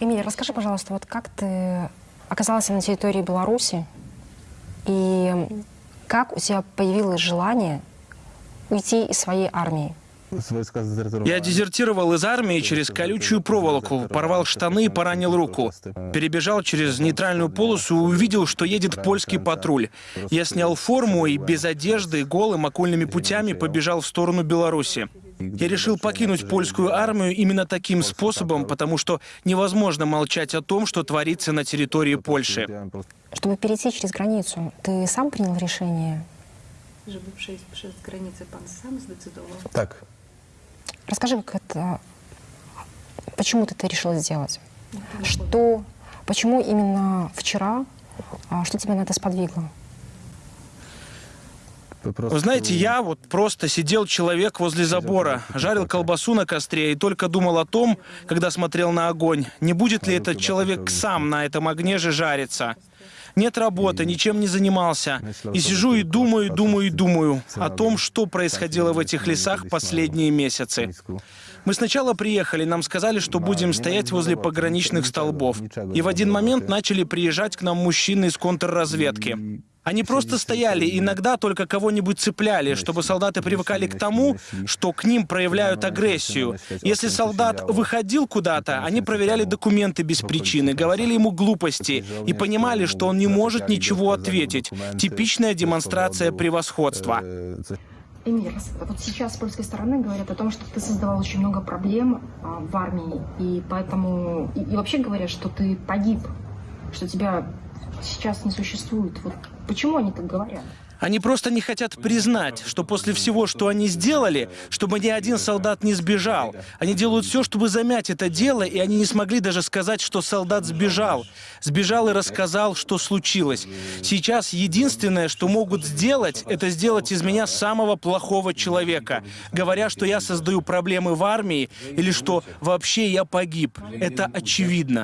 Эмилия, расскажи, пожалуйста, вот как ты оказалась на территории Беларуси и как у тебя появилось желание уйти из своей армии? Я дезертировал из армии через колючую проволоку, порвал штаны и поранил руку. Перебежал через нейтральную полосу и увидел, что едет польский патруль. Я снял форму и без одежды, голым окольными путями побежал в сторону Беларуси. Я решил покинуть польскую армию именно таким способом, потому что невозможно молчать о том, что творится на территории Польши. Чтобы перейти через границу, ты сам принял решение? Żeby przejść przez granicę, pan sam zdecydował? Так. Расскажи, как это... Почему ты это решила сделать? Что... Почему именно вчера? А Что тебя на это сподвигло? Вы знаете, я вот просто сидел человек возле забора, жарил колбасу на костре и только думал о том, когда смотрел на огонь, не будет ли этот человек сам на этом огне же жариться. Нет работы, ничем не занимался. И сижу и думаю, думаю, думаю о том, что происходило в этих лесах последние месяцы. Мы сначала приехали, нам сказали, что будем стоять возле пограничных столбов. И в один момент начали приезжать к нам мужчины из контрразведки. Они просто стояли, иногда только кого-нибудь цепляли, чтобы солдаты привыкали к тому, что к ним проявляют агрессию. Если солдат выходил куда-то, они проверяли документы без причины, говорили ему глупости и понимали, что он не может ничего ответить. Типичная демонстрация превосходства. Эмир, вот сейчас с польской стороны говорят о том, что ты создавал очень много проблем а, в армии, и поэтому... И, и вообще говорят, что ты погиб, что тебя сейчас не существует. Вот почему они так говорят? Они просто не хотят признать, что после всего, что они сделали, чтобы ни один солдат не сбежал. Они делают все, чтобы замять это дело, и они не смогли даже сказать, что солдат сбежал. Сбежал и рассказал, что случилось. Сейчас единственное, что могут сделать, это сделать из меня самого плохого человека, говоря, что я создаю проблемы в армии или что вообще я погиб. Это очевидно.